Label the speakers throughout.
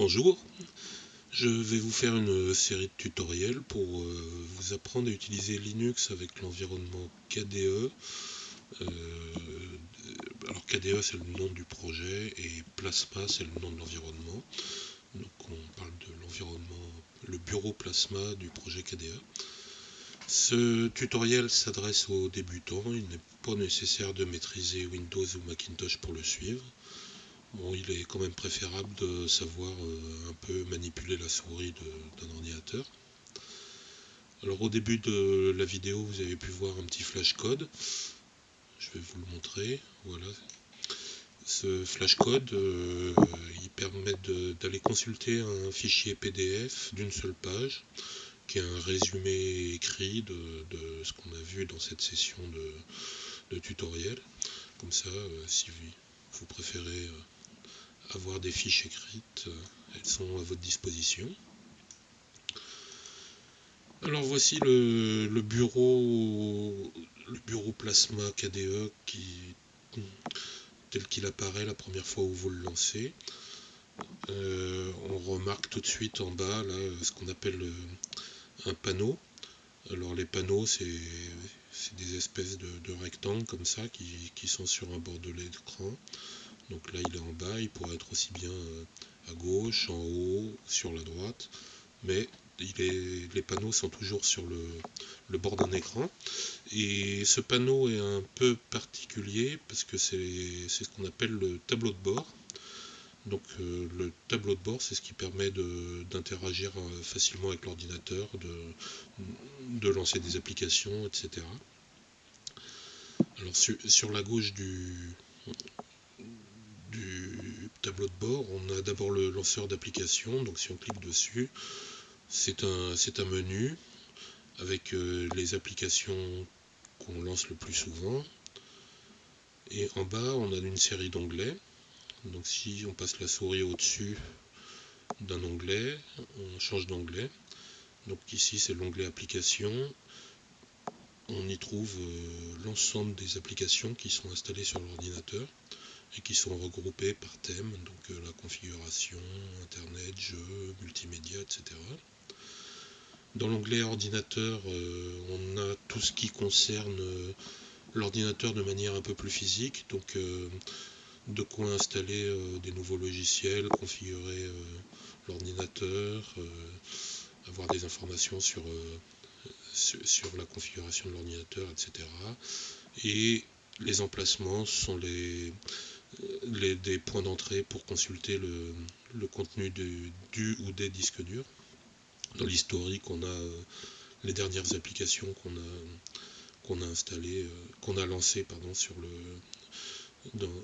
Speaker 1: Bonjour, je vais vous faire une série de tutoriels pour euh, vous apprendre à utiliser Linux avec l'environnement KDE. Euh, alors KDE c'est le nom du projet et Plasma c'est le nom de l'environnement. Donc on parle de l'environnement, le bureau Plasma du projet KDE. Ce tutoriel s'adresse aux débutants, il n'est pas nécessaire de maîtriser Windows ou Macintosh pour le suivre. Bon, il est quand même préférable de savoir euh, un peu manipuler la souris d'un ordinateur. Alors au début de la vidéo, vous avez pu voir un petit flashcode. Je vais vous le montrer. Voilà. Ce flashcode, euh, il permet d'aller consulter un fichier PDF d'une seule page, qui est un résumé écrit de, ce qu'on a vu dans cette session de, tutoriel. Comme ça, euh, si vous préférez avoir des fiches écrites, euh, elles sont à votre disposition. Alors voici le, bureau le bureau Plasma KDE tel qu'il apparaît la première fois où vous le lancez. Euh, on remarque tout de suite en bas là ce qu'on appelle euh, un panneau. Alors les panneaux c'est des espèces de, rectangles comme ça qui, qui, sont sur un bord de l'écran. Donc là, il est en bas, il pourrait être aussi bien euh, à gauche, en haut, sur la droite, mais les panneaux sont toujours sur le, bord d'un écran. Et ce panneau est un peu particulier parce que c'est ce qu'on appelle le tableau de bord. Donc euh, le tableau de bord, c'est ce qui permet d'interagir euh, facilement avec l'ordinateur, de, lancer des applications, etc. Alors sur la gauche du, du de bord, on a d'abord le lanceur d'application. Donc si on clique dessus, c'est un, un, menu avec euh, les applications qu'on lance le plus souvent. Et en bas, on a une série d'onglets. Donc si on passe la souris au-dessus d'un onglet, on change d'onglet. Donc ici, c'est l'onglet application. On y trouve euh, l'ensemble des applications qui sont installées sur l'ordinateur et qui sont regroupés par thème, donc euh, la configuration, internet, jeux, multimédia, etc. Dans l'onglet ordinateur, euh, on a tout ce qui concerne euh, l'ordinateur de manière un peu plus physique, donc de quoi installer des nouveaux logiciels, configurer l'ordinateur, avoir des informations sur, sur la configuration de l'ordinateur, etc. Et les emplacements sont les, des points d'entrée pour consulter le, contenu du ou des disques durs. Dans l'historique, on a euh, les dernières applications qu'on a, installées, euh, qu'on a lancées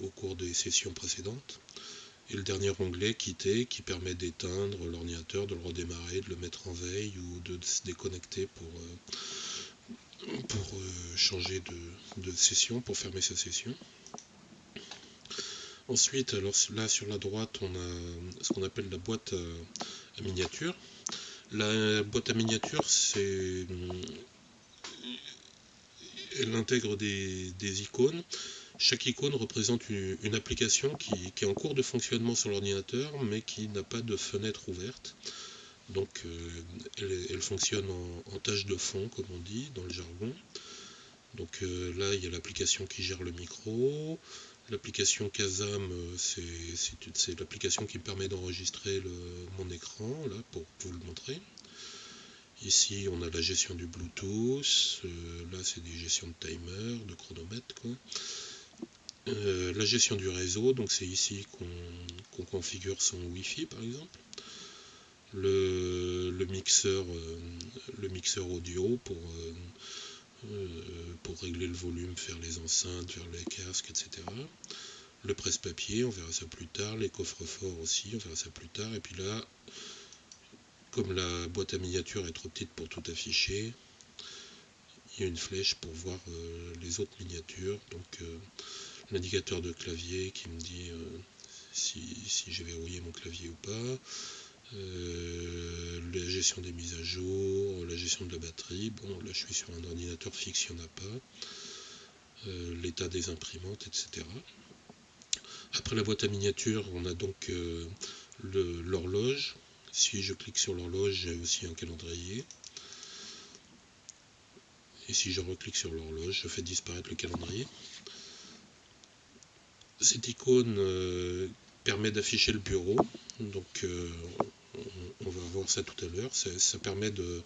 Speaker 1: au cours des sessions précédentes. Et le dernier onglet, quitter, qui permet d'éteindre l'ordinateur, de le redémarrer, de le mettre en veille ou de se déconnecter pour, euh, changer de session, pour fermer sa session. Ensuite, là sur la droite, on a ce qu'on appelle la boîte à miniature. La boîte à miniature, c'est elle intègre des, icônes. Chaque icône représente une, application qui, est en cours de fonctionnement sur l'ordinateur, mais qui n'a pas de fenêtre ouverte. Donc euh, elle, fonctionne en, tâche de fond, comme on dit dans le jargon. Donc euh, là, il y a l'application qui gère le micro, L'application Kazam, euh, c'est l'application qui me permet d'enregistrer mon écran, là, pour, vous le montrer. Ici, on a la gestion du Bluetooth. Euh, là, c'est des gestions de timer, de chronomètre. Euh, la gestion du réseau, donc c'est ici qu'on configure son Wi-Fi, par exemple. Le, mixeur, le mixeur audio pour pour régler le volume, faire les enceintes, faire les casques, etc. Le presse-papier, on verra ça plus tard. Les coffres-forts aussi, on verra ça plus tard. Et puis là, comme la boîte à miniature est trop petite pour tout afficher, il y a une flèche pour voir euh, les autres miniatures. Donc euh, l'indicateur de clavier qui me dit si, si j'ai verrouillé mon clavier ou pas. Euh, la gestion des mises à jour, la gestion de la batterie. Bon, là je suis sur un ordinateur fixe, il n'y en a pas. Euh, l'état des imprimantes, etc. Après la boîte à miniature, on a donc euh, l'horloge. Si je clique sur l'horloge, j'ai aussi un calendrier. Et si je reclique sur l'horloge, je fais disparaître le calendrier. Cette icône permet d'afficher le bureau. Donc on, va voir ça tout à l'heure. Ça, permet de,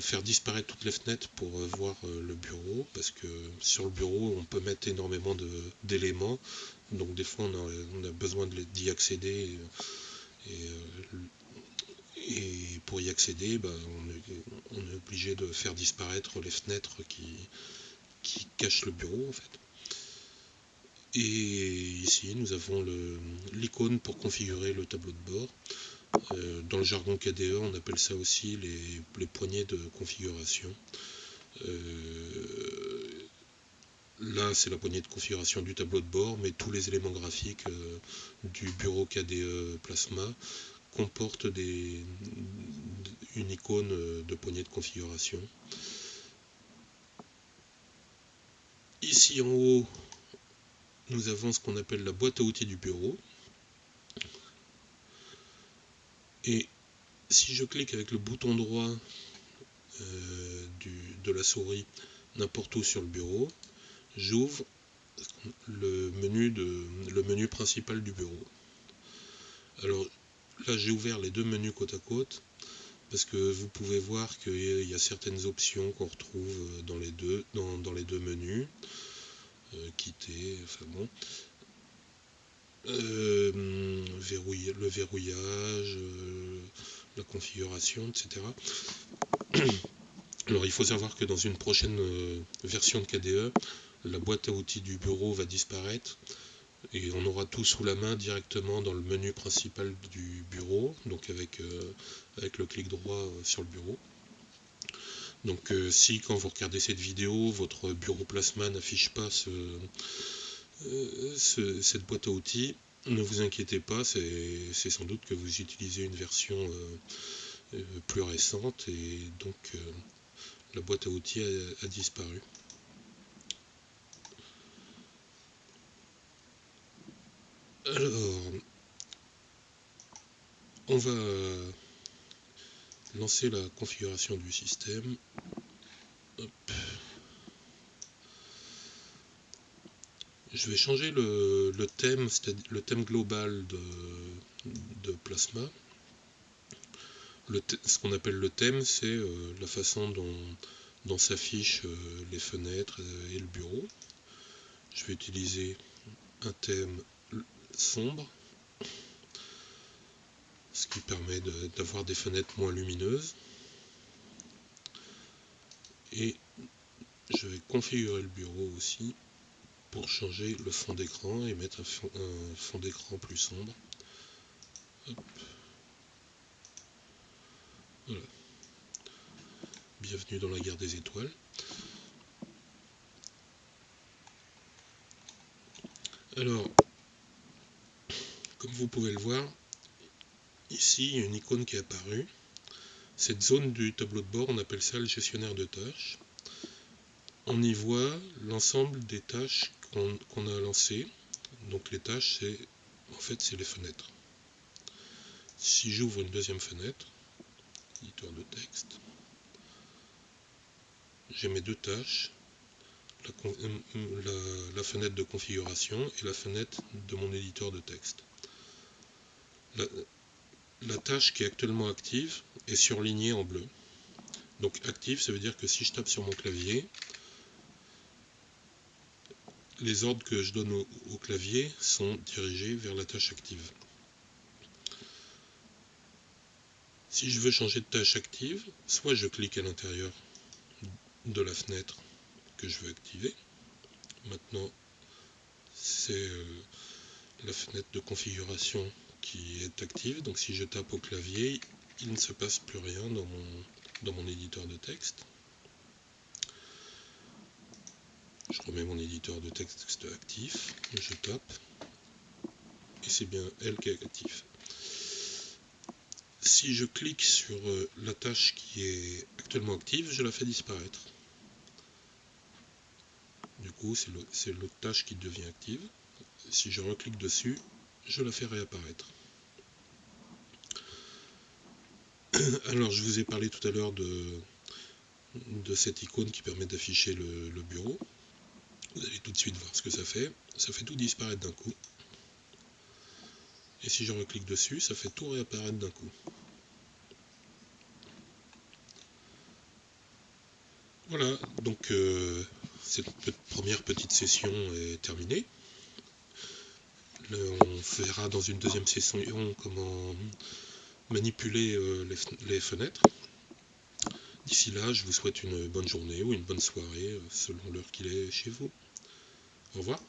Speaker 1: faire disparaître toutes les fenêtres pour euh, voir le bureau. Parce que sur le bureau, on peut mettre énormément d'éléments. Donc des fois, on a, besoin d'y accéder. Et, pour y accéder, bah, on, est, obligé de faire disparaître les fenêtres qui, qui cachent le bureau en fait. Et ici, nous avons l'icône pour configurer le tableau de bord. Euh, dans le jargon KDE, on appelle ça aussi les, poignées de configuration. Euh, là, c'est la poignée de configuration du tableau de bord, mais tous les éléments graphiques euh, du bureau KDE Plasma comportent une icône de poignée de configuration. Ici en haut, nous avons ce qu'on appelle la boîte à outils du bureau. Et si je clique avec le bouton droit euh, de la souris n'importe où sur le bureau, j'ouvre le menu, principal du bureau. Alors là j'ai ouvert les deux menus côte à côte parce que vous pouvez voir qu'il y a certaines options qu'on retrouve dans les deux, dans les deux menus. Euh, quitter, enfin bon. Euh, le verrouillage, euh, la configuration, etc. Alors il faut savoir que dans une prochaine version de KDE, la boîte à outils du bureau va disparaître et on aura tout sous la main directement dans le menu principal du bureau, donc avec, avec le clic droit sur le bureau. Donc euh, si quand vous regardez cette vidéo, votre bureau plasma n'affiche pas euh, cette boîte à outils, ne vous inquiétez pas, c'est sans doute que vous utilisez une version euh, plus récente et donc la boîte à outils a disparu. Alors, on va lancer la configuration du système. Je vais changer le, thème, c'est-à-dire le thème global de, Plasma. ce qu'on appelle le thème, c'est euh, la façon dont, s'affichent euh, les fenêtres et le bureau. Je vais utiliser un thème sombre ce qui permet d'avoir des fenêtres moins lumineuses. Et je vais configurer le bureau aussi pour changer le fond d'écran et mettre un fond, d'écran plus sombre. Voilà. Bienvenue dans la guerre des étoiles. Alors, comme vous pouvez le voir, Ici, il y a une icône qui est apparue. Cette zone du tableau de bord, on appelle ça le gestionnaire de tâches. On y voit l'ensemble des tâches qu'on a lancées. Donc les tâches, c'est en fait c'est les fenêtres. Si j'ouvre une deuxième fenêtre, éditeur de texte, j'ai mes deux tâches, la, la, fenêtre de configuration et la fenêtre de mon éditeur de texte. La tâche qui est actuellement active est surlignée en bleu. Donc active, ça veut dire que si je tape sur mon clavier, les ordres que je donne au, clavier sont dirigés vers la tâche active. Si je veux changer de tâche active, soit je clique à l'intérieur de la fenêtre que je veux activer. Maintenant, c'est euh, la fenêtre de configuration qui est active. Donc si je tape au clavier, il ne se passe plus rien dans mon, dans mon éditeur de texte. Je remets mon éditeur de texte actif, je tape, et c'est bien elle qui est active. Si je clique sur euh, la tâche qui est actuellement active, je la fais disparaître. Du coup, c'est l'autre tâche qui devient active. Si je reclique dessus, je la fais réapparaître. Alors, je vous ai parlé tout à l'heure de, cette icône qui permet d'afficher le bureau. Vous allez tout de suite voir ce que ça fait. Ça fait tout disparaître d'un coup. Et si je reclique dessus, ça fait tout réapparaître d'un coup. Voilà, donc euh, cette première petite session est terminée. on verra dans une deuxième session comment manipuler euh, les, fenêtres. D'ici là, je vous souhaite une bonne journée ou une bonne soirée euh, selon l'heure qu'il est chez vous. Au revoir.